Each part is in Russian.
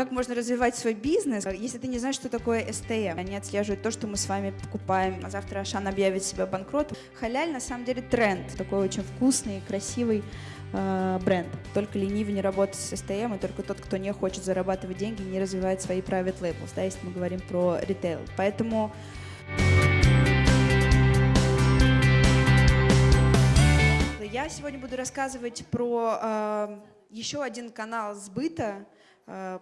Как можно развивать свой бизнес, если ты не знаешь, что такое STM? Они отслеживают то, что мы с вами покупаем. А завтра Ашан объявит себя банкротом. Халяль на самом деле тренд, такой очень вкусный, красивый э, бренд. Только ленивый не работает с STM, и только тот, кто не хочет зарабатывать деньги, не развивает свои private labels, да, если мы говорим про ритейл. Поэтому я сегодня буду рассказывать про э, еще один канал сбыта э,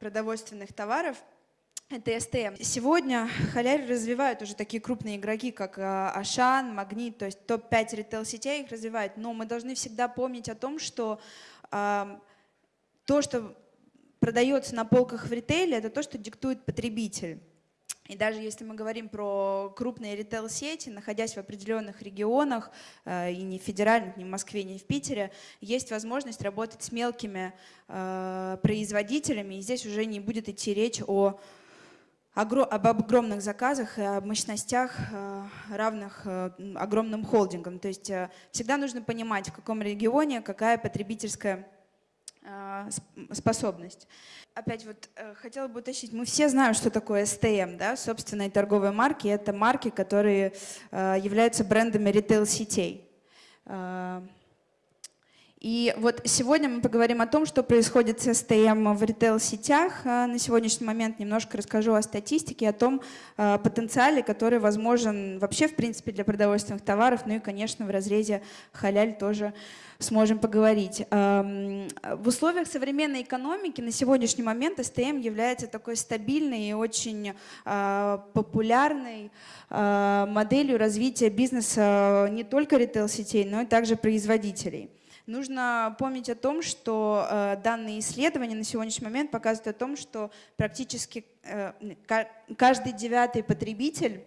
продовольственных товаров – это СТМ. Сегодня халяль развивают уже такие крупные игроки, как э, Ашан, Магнит, то есть топ-5 ритейл-сетей их развивают. Но мы должны всегда помнить о том, что э, то, что продается на полках в ритейле, это то, что диктует потребитель. И даже если мы говорим про крупные ритейл-сети, находясь в определенных регионах, э, и не в федеральных, ни в Москве, ни в Питере, есть возможность работать с мелкими э, производителями, и здесь уже не будет идти речь о об огромных заказах и о мощностях, э, равных огромным холдингам. То есть всегда нужно понимать, в каком регионе какая потребительская способность опять вот э, хотела бы уточнить, мы все знаем, что такое STM, да, собственные торговые марки. Это марки, которые э, являются брендами ритейл-сетей. Э, и вот сегодня мы поговорим о том, что происходит с STM в ритейл-сетях. На сегодняшний момент немножко расскажу о статистике, о том потенциале, который возможен вообще, в принципе, для продовольственных товаров, ну и, конечно, в разрезе халяль тоже сможем поговорить. В условиях современной экономики на сегодняшний момент СТМ является такой стабильной и очень а, популярной моделью развития бизнеса не только ритейл-сетей, но и также производителей. Нужно помнить о том, что э, данные исследования на сегодняшний момент показывают о том, что практически э, каждый девятый потребитель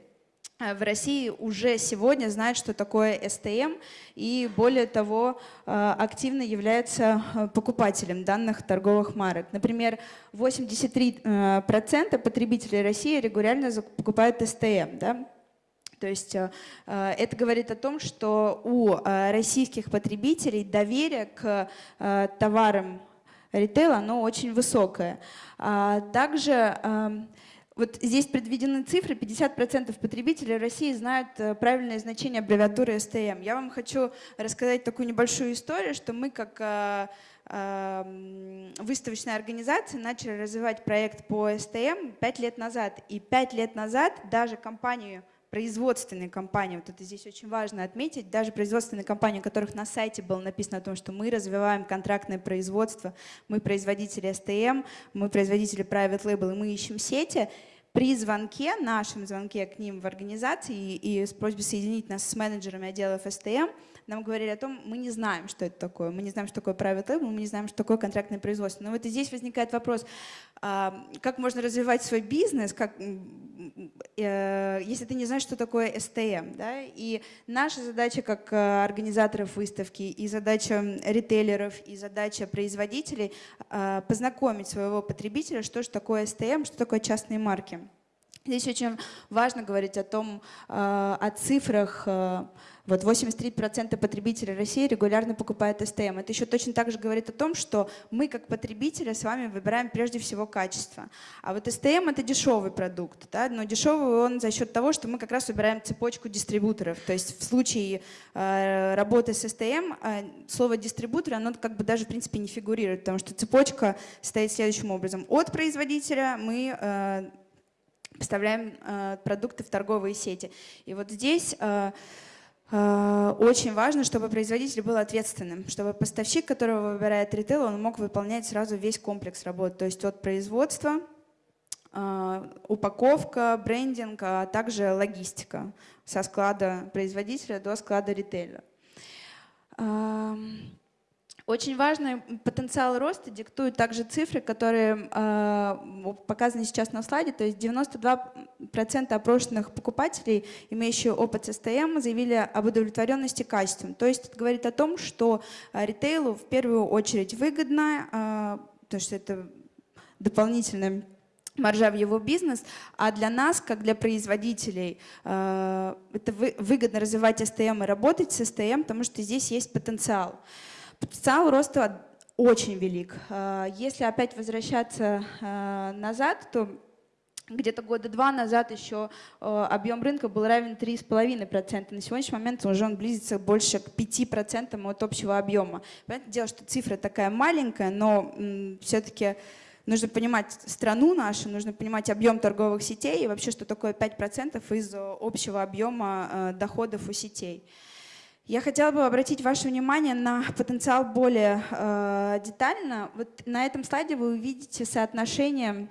Э, в России уже сегодня знают, что такое СТМ, и более того, э, активно являются э, покупателем данных торговых марок. Например, 83% потребителей России регулярно покупают СТМ. Да? То есть это говорит о том, что у российских потребителей доверие к товарам ритейла оно очень высокое. А также эм, вот здесь предведены цифры, 50% потребителей России знают э, правильное значение аббревиатуры STM. Я вам хочу рассказать такую небольшую историю, что мы как э, э, выставочная организация начали развивать проект по STM 5 лет назад. И 5 лет назад даже компанию производственные компании, вот это здесь очень важно отметить, даже производственные компании, у которых на сайте было написано о том, что мы развиваем контрактное производство, мы производители STM, мы производители private label, и мы ищем сети, при звонке, нашем звонке к ним в организации и, и с просьбой соединить нас с менеджерами отделов STM, нам говорили о том, мы не знаем, что это такое, мы не знаем, что такое private label, мы не знаем, что такое контрактное производство. Но вот здесь возникает вопрос, а, как можно развивать свой бизнес, как, э, если ты не знаешь, что такое STM. Да? И наша задача как э, организаторов выставки, и задача ритейлеров, и задача производителей а, познакомить своего потребителя, что же такое STM, что такое частные марки. Здесь очень важно говорить о том, э, о цифрах. Э, вот 83% потребителей России регулярно покупают СТМ. Это еще точно так же говорит о том, что мы как потребители с вами выбираем прежде всего качество. А вот СТМ это дешевый продукт, да? но дешевый он за счет того, что мы как раз выбираем цепочку дистрибуторов. То есть в случае э, работы с СТМ слово дистрибутор, оно как бы даже в принципе не фигурирует, потому что цепочка стоит следующим образом. От производителя мы поставляем э, продукты в торговые сети. И вот здесь э, э, очень важно, чтобы производитель был ответственным, чтобы поставщик, которого выбирает ритейл, он мог выполнять сразу весь комплекс работ, то есть от производства, упаковка, брендинг, а также логистика со склада производителя до склада ритейля. Очень важный потенциал роста диктуют также цифры, которые э, показаны сейчас на слайде. То есть 92% опрошенных покупателей, имеющие опыт СТМ, заявили об удовлетворенности качеством. То есть это говорит о том, что э, ритейлу в первую очередь выгодно, э, потому что это дополнительная маржа в его бизнес, а для нас, как для производителей, это выгодно развивать СТМ и работать с СТМ, потому что здесь есть потенциал. Потенциал роста очень велик. Если опять возвращаться назад, то где-то года два назад еще э, объем рынка был равен 3,5%. На сегодняшний момент уже он близится больше к 5% от общего объема. Понятное дело, что цифра такая маленькая, но все-таки нужно понимать страну нашу, нужно понимать объем торговых сетей и вообще, что такое 5% из общего объема доходов у сетей. Я хотела бы обратить ваше внимание на потенциал более э, детально. Вот на этом слайде вы увидите соотношение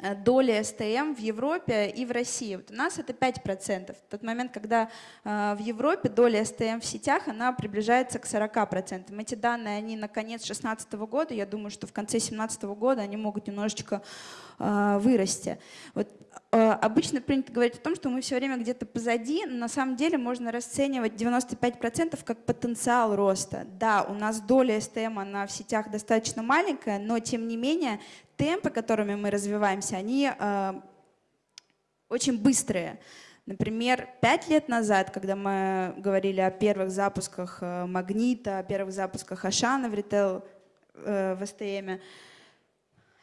Э, доли СТМ в Европе и в России. Вот у нас это 5%. В тот момент, когда э, в Европе доля СТМ в сетях, она приближается к 40%. Эти данные, они на конец 2016 года, я думаю, что в конце 2017 года они могут немножечко э, вырасти. Вот обычно принято говорить о том, что мы все время где-то позади, но на самом деле можно расценивать 95% как потенциал роста. Да, у нас доля СТМ она в сетях достаточно маленькая, но тем не менее темпы, которыми мы развиваемся, они э, очень быстрые. Например, пять лет назад, когда мы говорили о первых запусках э, Магнита, о первых запусках Ашана в ритейл э, в СТМ,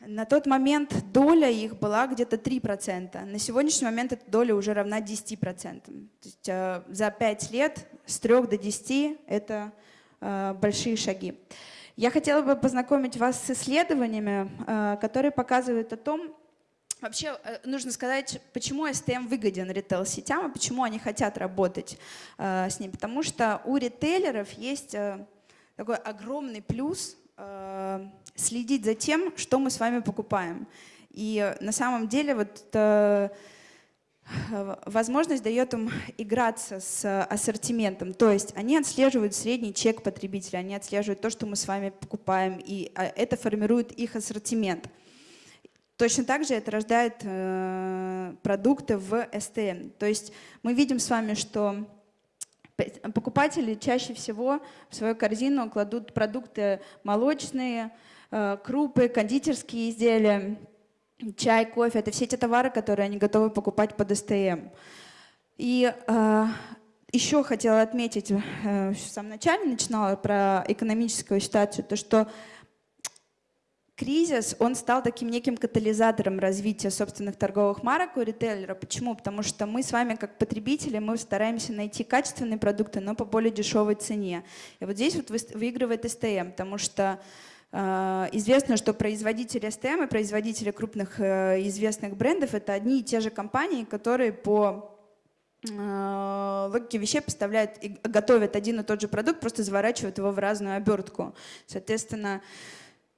на тот момент доля их была где-то 3%. На сегодняшний момент эта доля уже равна 10%. То есть э, за 5 лет с 3 до 10 – это э, большие шаги. Я хотела бы познакомить вас с исследованиями, э, которые показывают о том, Вообще э, нужно сказать, почему STM выгоден ритейл-сетям и почему они хотят работать э, с ним. Потому что у ритейлеров есть такой огромный плюс следить за тем, что мы с вами покупаем. И на самом деле вот возможность дает им играться с ассортиментом. То есть они отслеживают средний чек потребителя, они отслеживают то, что мы с вами покупаем, и это формирует их ассортимент. Точно так же это рождает э, продукты в СТМ. То есть мы видим с вами, что покупатели чаще всего в свою корзину кладут продукты молочные, э, крупы, кондитерские изделия, чай, кофе, это все те товары, которые они готовы покупать под СТМ. И э, еще хотела отметить, э, в самом начале начинала про экономическую ситуацию, то что кризис, он стал таким неким катализатором развития собственных торговых марок у ритейлера. Почему? Потому что мы с вами, как потребители, мы стараемся найти качественные продукты, но по более дешевой цене. И вот здесь вот выигрывает СТМ, потому что а, известно, что производители STM и производители крупных э, известных брендов — это одни и те же компании, которые по э, логике вещей поставляют и готовят один и тот же продукт, просто заворачивают его в разную обертку. Соответственно,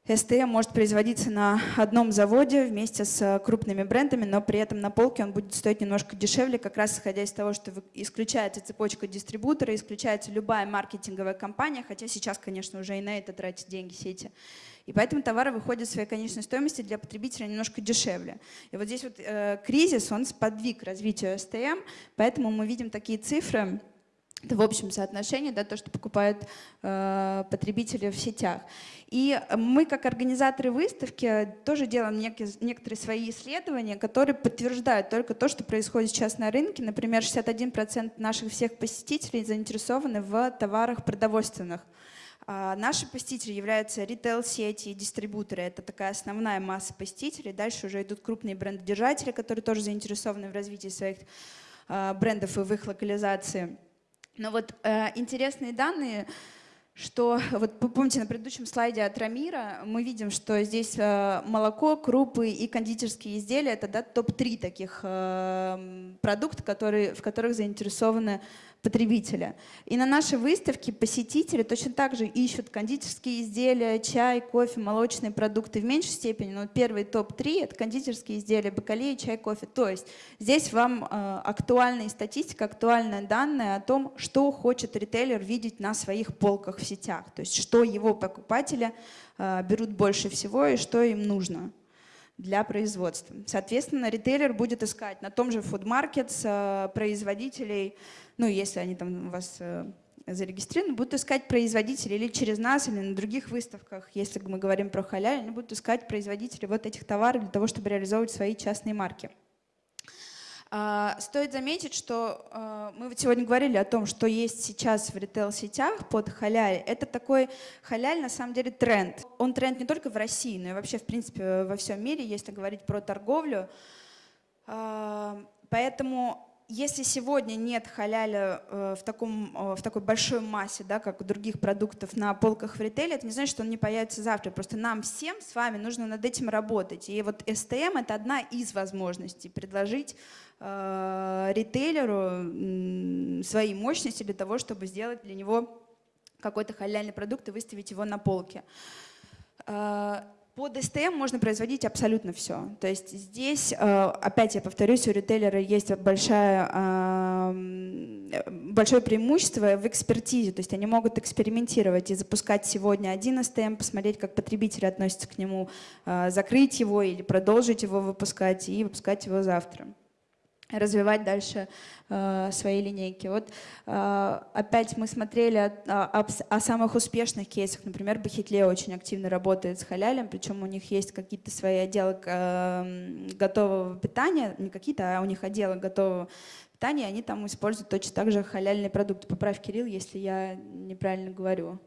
СТМ может производиться на одном заводе вместе с крупными брендами, но при этом на полке он будет стоить немножко дешевле, как раз исходя из того, что исключается цепочка дистрибутора, исключается любая маркетинговая компания, хотя сейчас, конечно, уже и на это тратят деньги сети. И поэтому товары выходят в своей конечной стоимости для потребителя немножко дешевле. И вот здесь вот э, кризис, он сподвиг развитию СТМ, поэтому мы видим такие цифры, это в общем соотношении, да, то, что покупают э, потребители в сетях. И мы, как организаторы выставки, тоже делаем некие, некоторые свои исследования, которые подтверждают только то, что происходит сейчас на рынке. Например, 61% наших всех посетителей заинтересованы в товарах продовольственных. А наши посетители являются ритейл-сети и дистрибуторы. Это такая основная масса посетителей. Дальше уже идут крупные брендодержатели, которые тоже заинтересованы в развитии своих а, брендов и в их локализации. Но вот э, интересные данные что вот помните на предыдущем слайде от Рамира мы видим, что здесь э, молоко, крупы и кондитерские изделия это да, топ-3 таких э, которые, в которых заинтересованы потребителя. И на нашей выставке посетители точно так же ищут кондитерские изделия, чай, кофе, молочные продукты в меньшей степени. Но первый топ-3 — это кондитерские изделия, бакалеи, чай, кофе. То есть здесь вам э, актуальная статистика, актуальные данные о том, что хочет ритейлер видеть на своих полках в сетях. То есть что его покупатели э, берут больше всего и что им нужно для производства. Соответственно, ритейлер будет искать на том же Food Market э, производителей, ну, если они там у вас э, зарегистрированы, будут искать производителей или через нас, или на других выставках, если мы говорим про халяль, они будут искать производителей вот этих товаров для того, чтобы реализовывать свои частные марки. А, стоит заметить, что а, мы вот сегодня говорили о том, что есть сейчас в ритейл-сетях под халяль. Это такой халяль, на самом деле, тренд. Он тренд не только в России, но и вообще, в принципе, во всем мире, если говорить про торговлю. А, поэтому если сегодня нет халяля э, в, таком, э, в такой большой массе, да, как у других продуктов на полках в ритейле, это не значит, что он не появится завтра. Просто нам всем с вами нужно над этим работать. И вот STM — это одна из возможностей предложить э, ритейлеру свои мощности для того, чтобы сделать для него какой-то халяльный продукт и выставить его на полке. Э, под STM можно производить абсолютно все. То есть здесь, э, опять я повторюсь, у ритейлера есть большая, большое преимущество в экспертизе. То есть они могут экспериментировать и запускать сегодня один STM, посмотреть, как потребители относятся к нему, э, закрыть его или продолжить его выпускать и выпускать его завтра развивать дальше э, свои линейки. Вот э, опять мы смотрели о, о, о самых успешных кейсах. Например, Бахитле очень активно работает с халялем, причем у них есть какие-то свои отделы э, готового питания, не какие-то, а у них отделы готового питания, они там используют точно так же халяльные продукты. Поправь, Кирилл, если я неправильно говорю.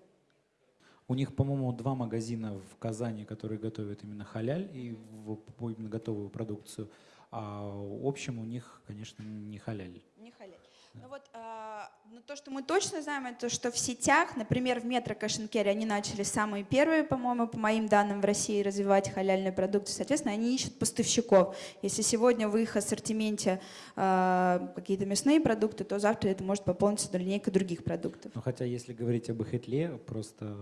У них, по-моему, два магазина в Казани, которые готовят именно халяль и именно готовую продукцию а в общем у них, конечно, не халяль. Не халяль. Ну вот, э, ну то, что мы точно знаем, это что в сетях, например, в метро Кашенкере они начали самые первые, по-моему, по моим данным, в России развивать халяльные продукты. Соответственно, они ищут поставщиков. Если сегодня в их ассортименте э, какие-то мясные продукты, то завтра это может пополниться линейка других продуктов. Ну, хотя, если говорить об Эхетле, просто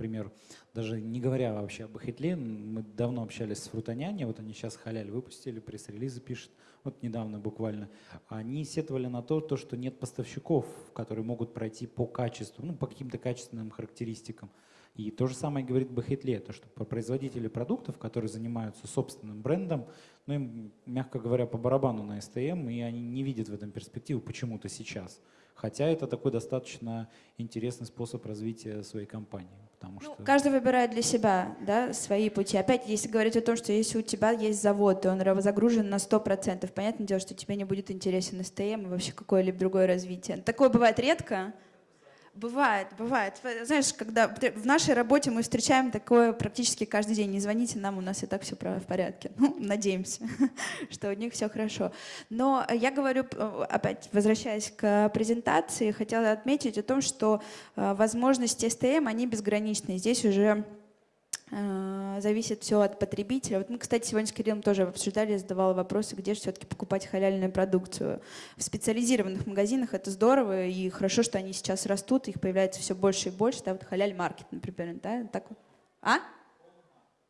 например, даже не говоря вообще об Хитле, мы давно общались с Фрутоняне, вот они сейчас халяль выпустили, пресс-релизы пишут, вот недавно буквально. Они сетовали на то, то, что нет поставщиков, которые могут пройти по качеству, ну, по каким-то качественным характеристикам. И то же самое говорит Бахетле, то что производители продуктов, которые занимаются собственным брендом, ну им, мягко говоря, по барабану на СТМ, и они не видят в этом перспективу почему-то сейчас. Хотя это такой достаточно интересный способ развития своей компании. Потому ну, что... Каждый выбирает для себя да, свои пути. Опять, если говорить о том, что если у тебя есть завод, и он загружен на 100%, понятное дело, что тебе не будет интересен СТМ и вообще какое-либо другое развитие. Такое бывает редко, Бывает, бывает. Знаешь, когда в нашей работе мы встречаем такое практически каждый день. Не звоните нам, у нас и так все в порядке. Ну, надеемся, что у них все хорошо. Но я говорю, опять возвращаясь к презентации, хотела отметить о том, что э, возможности STM, они безграничны. Здесь уже Э, зависит все от потребителя. Вот мы, кстати, сегодня с Кириллом тоже обсуждали, задавала вопросы, где же все-таки покупать халяльную продукцию. В специализированных магазинах это здорово, и хорошо, что они сейчас растут, их появляется все больше и больше. Да, вот халяль-маркет, например, да, так А?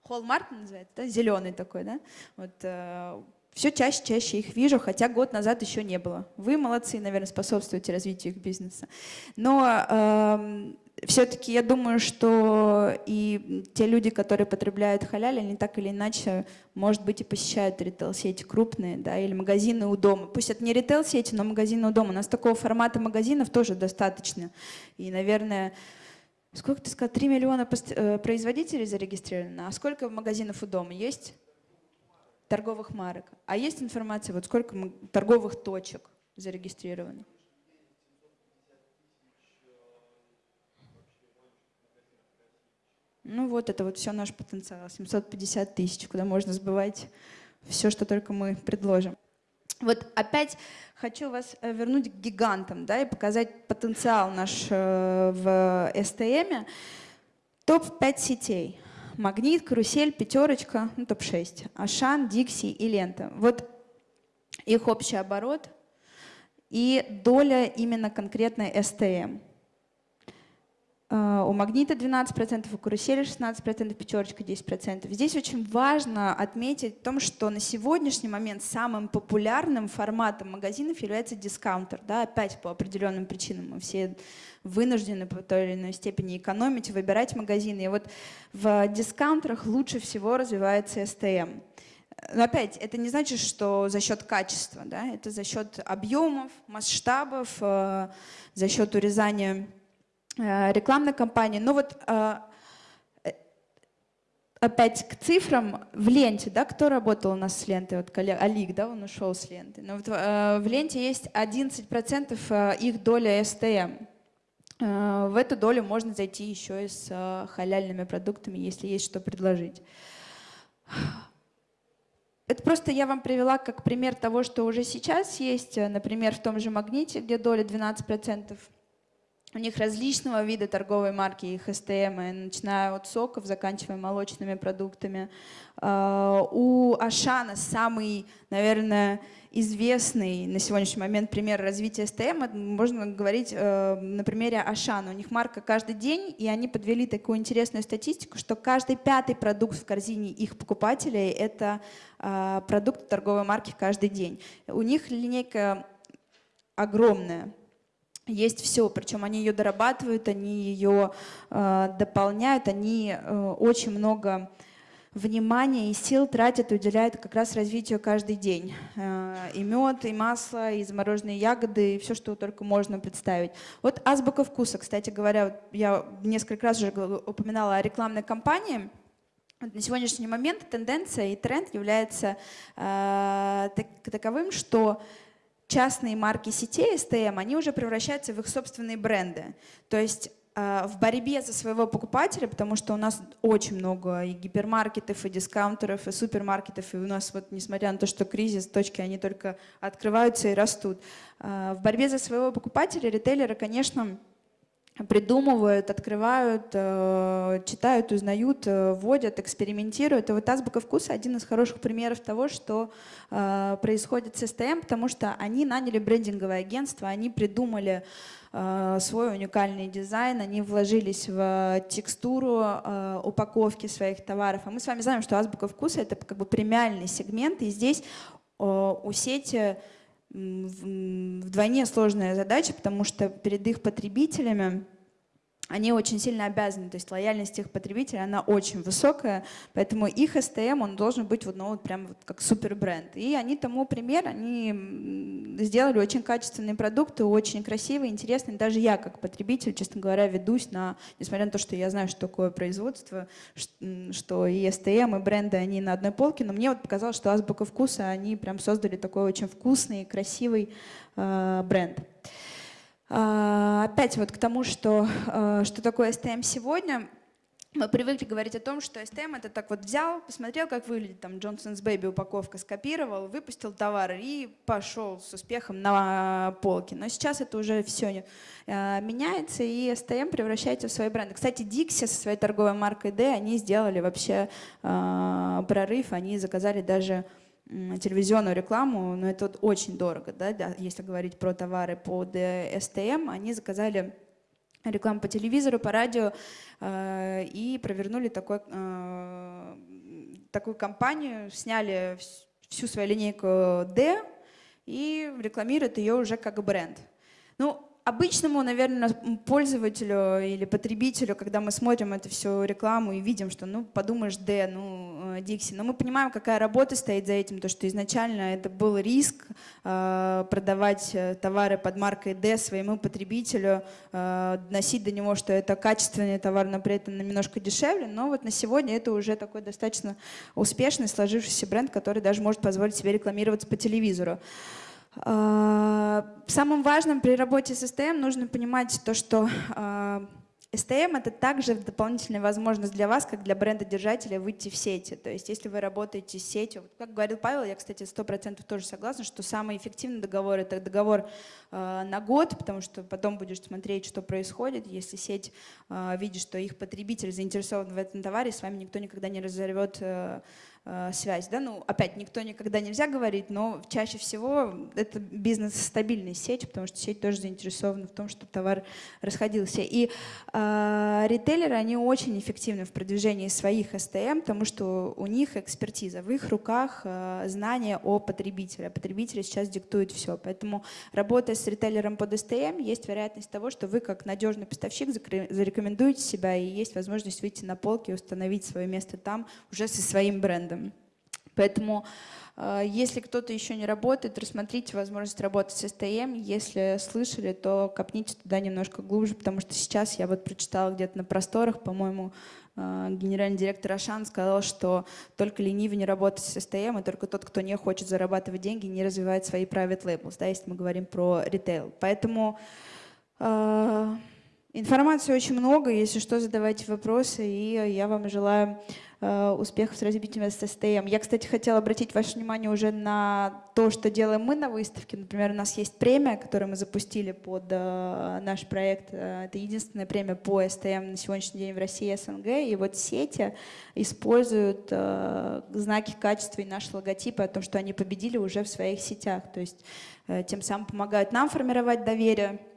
Холл-маркет называется, да, зеленый такой, да? Вот, э, все чаще, чаще их вижу, хотя год назад еще не было. Вы молодцы, наверное, способствуете развитию их бизнеса. Но э, все-таки я думаю, что и те люди, которые потребляют халяль, они так или иначе, может быть, и посещают ритейл-сети крупные, да, или магазины у дома. Пусть это не ритейл-сети, но магазины у дома. У нас такого формата магазинов тоже достаточно. И, наверное, сколько ты сказал, 3 миллиона э, производителей зарегистрировано, а сколько магазинов у дома есть? Торговых марок. А есть информация, вот сколько торговых точек зарегистрировано? Ну вот это вот все наш потенциал, 750 тысяч, куда можно сбывать все, что только мы предложим. Вот опять хочу вас э, вернуть к гигантам да, и показать потенциал наш э, в STM. Топ-5 сетей. Магнит, Карусель, Пятерочка, ну, топ-6. Ашан, Дикси и Лента. Вот их общий оборот и доля именно конкретной STM. А, у магнита 12%, у карусели 16%, пятерочка 10%. Здесь очень важно отметить о том, что на сегодняшний момент самым популярным форматом магазинов является дискаунтер. Да, опять по определенным причинам мы все вынуждены по той или иной степени экономить, выбирать магазины. И вот в дискаунтерах лучше всего развивается STM. Но опять, это не значит, что за счет качества, да? это за счет объемов, масштабов, э, за счет урезания Э, рекламной кампании. Но вот э, опять к цифрам в ленте, да, кто работал у нас с лентой, вот коллега Алик, да, он ушел с ленты. Но вот, э, в ленте есть 11% э, их доля. Э, в эту долю можно зайти еще и с э, халяльными продуктами, если есть что предложить. Это просто я вам привела как пример того, что уже сейчас есть, э, например, в том же «Магните», где доля 12%. У них различного вида торговой марки, их СТМ, начиная от соков, заканчивая молочными продуктами. А, у Ашана самый, наверное, известный на сегодняшний момент пример развития СТМ, можно говорить э, на примере Ашана. У них марка каждый день, и они подвели такую интересную статистику, что каждый пятый продукт в корзине их покупателей — это э, продукт торговой марки каждый день. У них линейка огромная, есть все, причем они ее дорабатывают, они ее э, дополняют, они э, очень много внимания и сил тратят и уделяют как раз развитию каждый день. Э, и мед, и масло, и замороженные ягоды, и все, что только можно представить. Вот азбука вкуса, кстати говоря, я несколько раз уже упоминала о рекламной кампании. На сегодняшний момент тенденция и тренд является э, таковым, что частные марки сетей STM, они уже превращаются в их собственные бренды. То есть э, в борьбе за своего покупателя, потому что у нас очень много и гипермаркетов, и дискаунтеров, и супермаркетов, и у нас вот, несмотря на то, что кризис, точки, они только открываются и растут. Э, в борьбе за своего покупателя ритейлеры, конечно, придумывают, открывают, э, читают, узнают, э, вводят, экспериментируют. И вот азбука вкуса один из хороших примеров того, что э, происходит с СТМ, потому что они наняли брендинговое агентство, они придумали свой уникальный дизайн, они вложились в текстуру упаковки своих товаров. А мы с вами знаем, что азбука вкуса — это как бы премиальный сегмент, и здесь у сети вдвойне сложная задача, потому что перед их потребителями они очень сильно обязаны, то есть лояльность их потребителей, она очень высокая, поэтому их STM, он должен быть вот, ну, вот прям вот как супер бренд. И они тому пример, они сделали очень качественные продукты, очень красивые, интересные. Даже я как потребитель, честно говоря, ведусь на, несмотря на то, что я знаю, что такое производство, что и STM, и бренды, они на одной полке, но мне вот показалось, что Азбука вкуса, они прям создали такой очень вкусный, красивый э, бренд. А, опять вот к тому, что, а, что такое STM сегодня. Мы привыкли говорить о том, что STM это так вот взял, посмотрел, как выглядит там Johnson's Baby упаковка, скопировал, выпустил товар и пошел с успехом на полки. Но сейчас это уже все а, меняется, и STM превращается в свой бренд. Кстати, Dixie со своей торговой маркой D, они сделали вообще прорыв, они заказали даже телевизионную рекламу, но это очень дорого, да, если говорить про товары под СТМ, они заказали рекламу по телевизору, по радио э, и провернули такой, э, такую кампанию, сняли всю свою линейку D и рекламируют ее уже как бренд. Ну, обычному, наверное, пользователю или потребителю, когда мы смотрим эту всю рекламу и видим, что, ну, подумаешь, D, ну, Dixie, но мы понимаем, какая работа стоит за этим, то, что изначально это был риск э, продавать э, товары под маркой D своему потребителю, э, доносить до него, что это качественный товар, но при этом немножко дешевле, но вот на сегодня это уже такой достаточно успешный, сложившийся бренд, который даже может позволить себе рекламироваться по телевизору. А, самым важным при работе с STM нужно понимать то, что а, STM — это также дополнительная возможность для вас, как для бренда-держателя, выйти в сети. То есть если вы работаете с сетью, как говорил Павел, я, кстати, сто процентов тоже согласна, что самый эффективный договор — это договор э, на год, потому что потом будешь смотреть, что происходит. Если сеть видит, что их потребитель заинтересован в этом товаре, с вами никто никогда не разорвет Э, связь. Да? Ну, опять, никто никогда нельзя говорить, но чаще всего это бизнес-стабильная сеть, потому что сеть тоже заинтересована в том, чтобы товар расходился. И э, ритейлеры, они очень эффективны в продвижении своих STM, потому что у них экспертиза, в их руках э, знания о потребителе. А потребители сейчас диктуют все. Поэтому работая с ритейлером под STM, есть вероятность того, что вы как надежный поставщик зарекомендуете себя и есть возможность выйти на полки и установить свое место там уже со своим брендом брендом. Поэтому э, если кто-то еще не работает, рассмотрите возможность работать с STM. Если слышали, то копните туда немножко глубже, потому что сейчас я вот прочитала где-то на просторах, по-моему, э, генеральный директор Ашан сказал, что только ленивый не работает с STM, и только тот, кто не хочет зарабатывать деньги, не развивает свои private labels, да, если мы говорим про ритейл. Поэтому э, информации очень много, если что, задавайте вопросы, и я вам желаю Э, успехов с развитием SSTM. Я, кстати, хотела обратить ваше внимание уже на то, что делаем мы на выставке. Например, у нас есть премия, которую мы запустили под э, наш проект. Э, это единственная премия по STM на сегодняшний день в России и СНГ. И вот сети используют знаки качества и наши логотипы о том, что они победили уже в своих сетях. То есть тем самым помогают нам формировать доверие Э,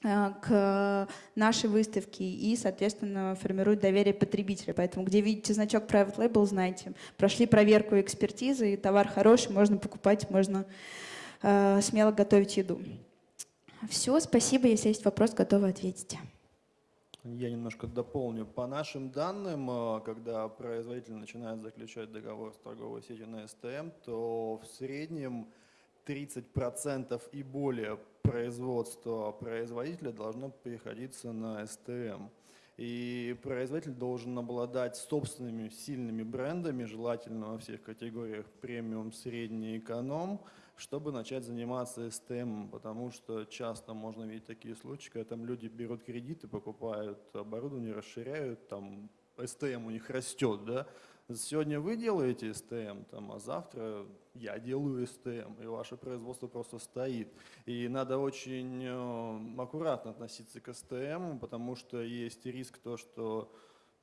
к нашей выставке и, соответственно, формирует доверие потребителя. Поэтому, где видите значок Private Label, знайте, прошли проверку экспертизы, и товар хороший, можно покупать, можно э, смело готовить еду. Все, спасибо. Если есть вопрос, готовы ответить. Я немножко дополню. По нашим данным, э, когда производитель начинает заключать договор с торговой сетью на СТМ, то в среднем 30% и более производства производителя должно приходиться на СТМ. И производитель должен обладать собственными сильными брендами, желательно во всех категориях премиум, средний, эконом, чтобы начать заниматься СТМ, потому что часто можно видеть такие случаи, когда там люди берут кредиты, покупают оборудование, расширяют, там СТМ у них растет, да, Сегодня вы делаете СТМ, там, а завтра я делаю СТМ, и ваше производство просто стоит. И надо очень э, аккуратно относиться к СТМ, потому что есть риск то, что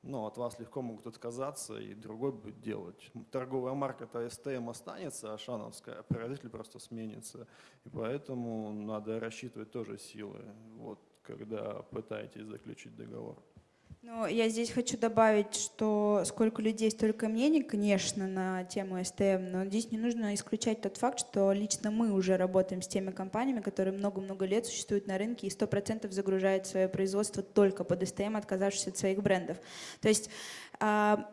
ну, от вас легко могут отказаться, и другой будет делать. Торговая марка-то СТМ останется, а шановская, производитель просто сменится. И поэтому надо рассчитывать тоже силы, вот, когда пытаетесь заключить договор. Ну, я здесь хочу добавить, что сколько людей, столько мнений, конечно, на тему STM, но здесь не нужно исключать тот факт, что лично мы уже работаем с теми компаниями, которые много-много лет существуют на рынке и 100% загружают свое производство только под STM, отказавшись от своих брендов. То есть а,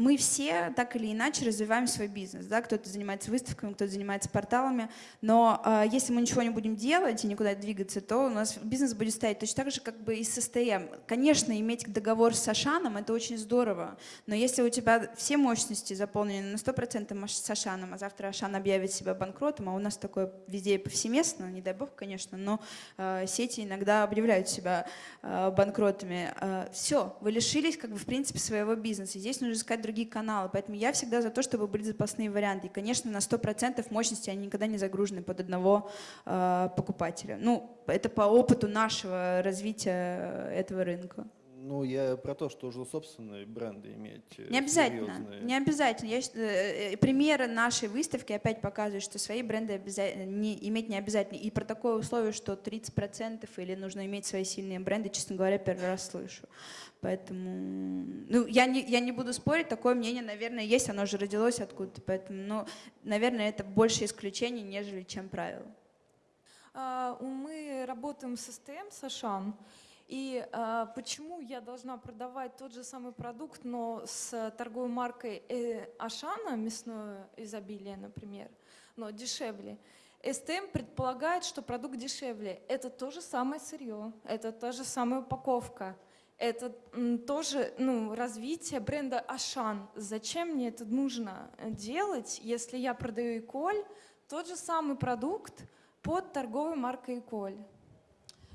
мы все так или иначе развиваем свой бизнес. Да? Кто-то занимается выставками, кто-то занимается порталами. Но э, если мы ничего не будем делать и никуда двигаться, то у нас бизнес будет стоять точно так же, как бы и с СТМ. Конечно, иметь договор с Ашаном – это очень здорово. Но если у тебя все мощности заполнены на 100% с Ашаном, а завтра Ашан объявит себя банкротом, а у нас такое везде повсеместно, не дай бог, конечно, но э, сети иногда объявляют себя э, банкротами. Э, все, вы лишились, как бы, в принципе, своего бизнеса. Здесь нужно искать другие каналы. Поэтому я всегда за то, чтобы были запасные варианты. И, конечно, на 100% мощности они никогда не загружены под одного э, покупателя. Ну, это по опыту нашего развития этого рынка. Ну, я про то, что уже собственные бренды иметь. Э, не обязательно, серьезные. не обязательно. Я, э, э, примеры нашей выставки опять показывают, что свои бренды обязательно, не, иметь не обязательно. И про такое условие, что 30% или нужно иметь свои сильные бренды, честно говоря, первый раз слышу. Поэтому, ну, я не, я не буду спорить, такое мнение, наверное, есть, оно же родилось откуда-то, поэтому, ну, наверное, это больше исключений, нежели чем правило. А, мы работаем с СТМ, с Ашан, и э, почему я должна продавать тот же самый продукт, но с торговой маркой э, Ашана, мясное изобилие, например, но дешевле? СТМ предполагает, что продукт дешевле. Это то же самое сырье, это та же самая упаковка, это тоже ну, развитие бренда Ашан. Зачем мне это нужно делать, если я продаю Иколь, тот же самый продукт под торговой маркой Иколь?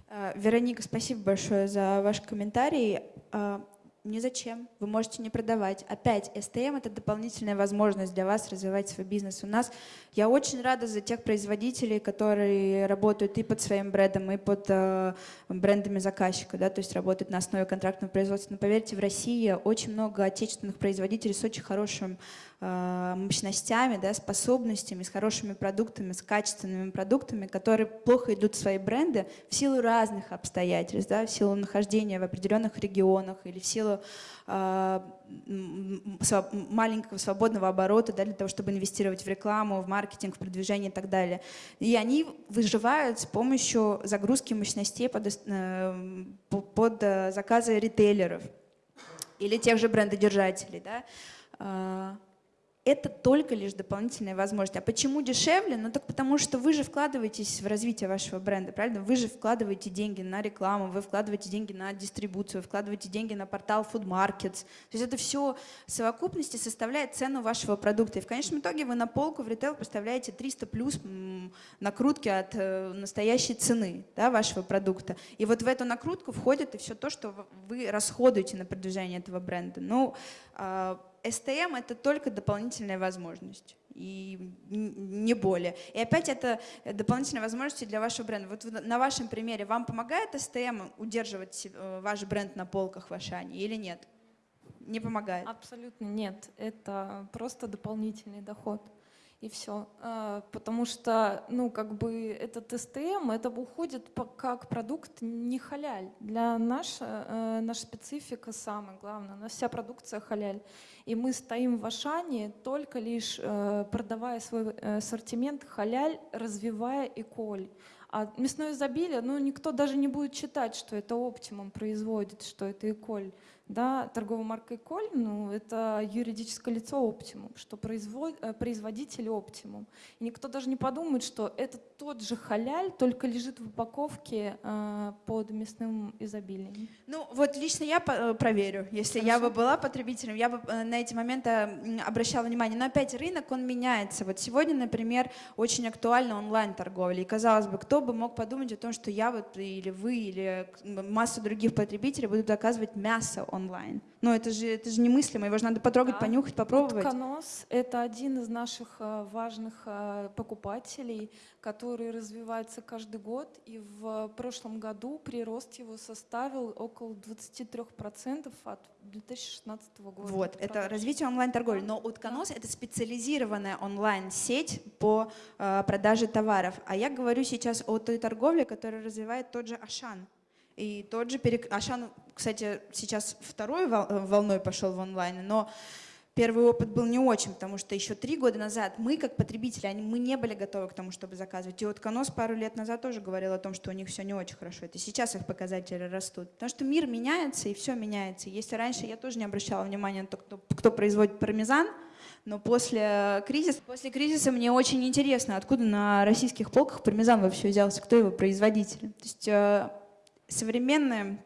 Э, Вероника, спасибо большое за ваш комментарий. Э, ни зачем, вы можете не продавать. Опять, STM — это дополнительная возможность для вас развивать свой бизнес. У нас, я очень рада за тех производителей, которые работают и под своим брендом, и под э, брендами заказчика, да, то есть работают на основе контрактного производства. Но поверьте, в России очень много отечественных производителей с очень хорошим мощностями, да, способностями, с хорошими продуктами, с качественными продуктами, которые плохо идут в свои бренды в силу разных обстоятельств, да, в силу нахождения в определенных регионах или в силу э, маленького свободного оборота да, для того, чтобы инвестировать в рекламу, в маркетинг, в продвижение и так далее. И они выживают с помощью загрузки мощностей под, э, под заказы ритейлеров или тех же брендодержателей. Да. Это только лишь дополнительная возможность. А почему дешевле? Ну так потому что вы же вкладываетесь в развитие вашего бренда, правильно? Вы же вкладываете деньги на рекламу, вы вкладываете деньги на дистрибуцию, вы вкладываете деньги на портал Food Markets. То есть это все в совокупности составляет цену вашего продукта. И в конечном итоге вы на полку в ритейл поставляете 300 плюс накрутки от э, настоящей цены да, вашего продукта. И вот в эту накрутку входит и все то, что вы расходуете на продвижение этого бренда. Ну, STM — это только дополнительная возможность и не более. И опять это дополнительные возможности для вашего бренда. Вот на вашем примере вам помогает STM удерживать э, ваш бренд на полках в Ашане или нет? Не помогает? Абсолютно нет. Это просто дополнительный доход и все. А, потому что, ну, как бы этот СТМ, это уходит как продукт не халяль. Для нас, э, наша специфика самая главная, у нас вся продукция халяль. И мы стоим в Ашане только лишь э, продавая свой э, ассортимент халяль, развивая эколь. А мясное изобилие, ну, никто даже не будет читать, что это оптимум производит, что это эколь. Да, торговая марка Эколь, ну, это юридическое лицо Оптимум, что производ, э, производитель Оптимум. И никто даже не подумает, что это тот же халяль, только лежит в упаковке э, под мясным изобилием. Ну, вот лично я э, проверю. Если Хорошо. я бы была потребителем, я бы э, на эти моменты обращала внимание. Но опять рынок, он меняется. Вот сегодня, например, очень актуальна онлайн-торговля. И казалось бы, кто бы мог подумать о том, что я вот или вы, или масса других потребителей будут заказывать мясо онлайн. Но это же, это же немыслимо, его же надо потрогать, да. понюхать, попробовать. Утконос — это один из наших э, важных э, покупателей, который развивается каждый год. И в прошлом году прирост его составил около 23% от 2016 года. Вот, это развитие онлайн-торговли. Но Утконос да. — это специализированная онлайн-сеть по э, продаже товаров. А я говорю сейчас о той торговле, которую развивает тот же Ашан. И тот же перек... Ашан, кстати, сейчас второй волной пошел в онлайн, но первый опыт был не очень, потому что еще три года назад мы, как потребители, мы не были готовы к тому, чтобы заказывать. И вот Конос пару лет назад тоже говорил о том, что у них все не очень хорошо. Это сейчас их показатели растут. Потому что мир меняется, и все меняется. Если раньше я тоже не обращала внимания на то, кто, кто производит пармезан, но после кризиса, после кризиса мне очень интересно, откуда на российских полках пармезан вообще взялся, кто его производитель. То есть э, современная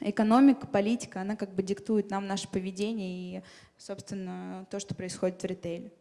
экономика, политика, она как бы диктует нам наше поведение и, собственно, то, что происходит в ритейле.